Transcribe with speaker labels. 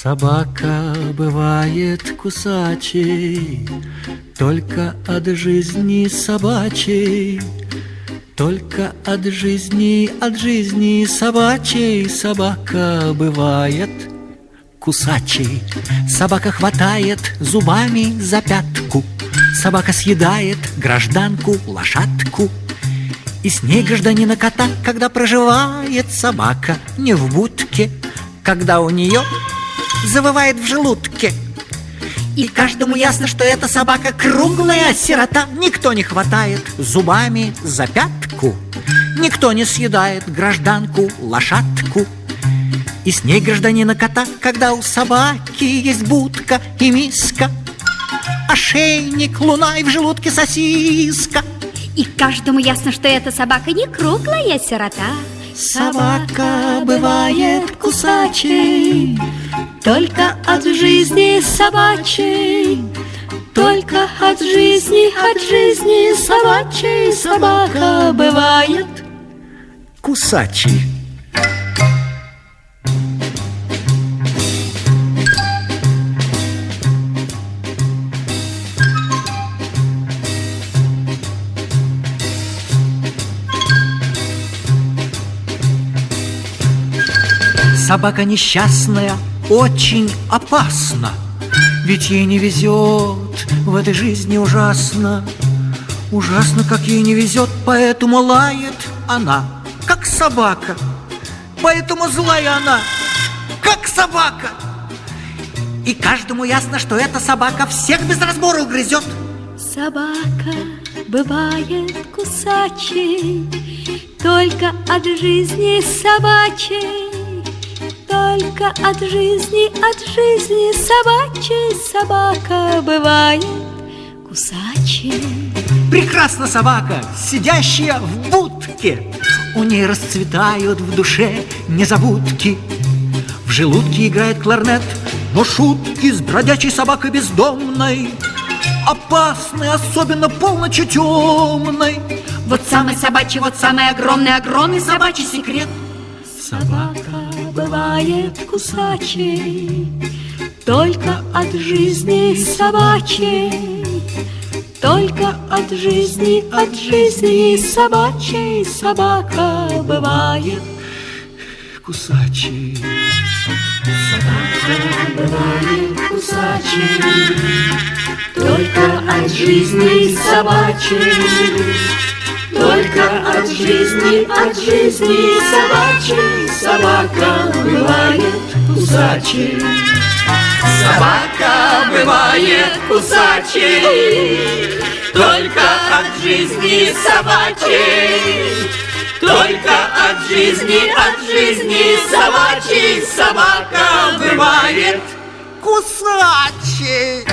Speaker 1: Собака бывает кусачей Только от жизни собачей Только от жизни, от жизни собачей Собака бывает кусачей. Собака хватает зубами за пятку Собака съедает гражданку лошадку. И с ней гражданина кота, когда проживает собака Не в будке, когда у нее завывает в желудке. И каждому ясно, что эта собака круглая сирота. Никто не хватает зубами за пятку, Никто не съедает гражданку лошадку. И с ней гражданина кота, когда у собаки есть будка и миска, Ошейник, луна и в желудке сосиска.
Speaker 2: И каждому ясно, что эта собака не круглая сирота.
Speaker 1: Собака бывает кусачей,
Speaker 2: только от жизни собачей, только от жизни, от жизни собачей собака бывает
Speaker 1: кусачей. Собака несчастная очень опасна Ведь ей не везет в этой жизни ужасно. Ужасно, как ей не везет, поэтому лает она, как собака. Поэтому злая она, как собака. И каждому ясно, что эта собака всех без разбора угрызет
Speaker 2: Собака бывает кусачей Только от жизни собачей только от жизни, от жизни собачьей собака бывает кусачей.
Speaker 1: Прекрасна собака, сидящая в будке. У ней расцветают в душе незабудки. В желудке играет кларнет, но шутки с бродячей собакой бездомной Опасны, особенно полночи темной
Speaker 2: Вот самый собачий, вот самый огромный, огромный собачий секрет
Speaker 1: Собака
Speaker 2: бывает кусачей Только от жизни собачей Только от жизни, от жизни собачей Собака бывает
Speaker 1: кусачей.
Speaker 2: Собака бывает кусачей Только от жизни собачей только от жизни, от жизни собачьей. Собака бывает кусачей.
Speaker 3: Собака бывает кусачей. Только от жизни собачьей. Только от жизни, от жизни собачьей. Собака бывает
Speaker 1: кусачей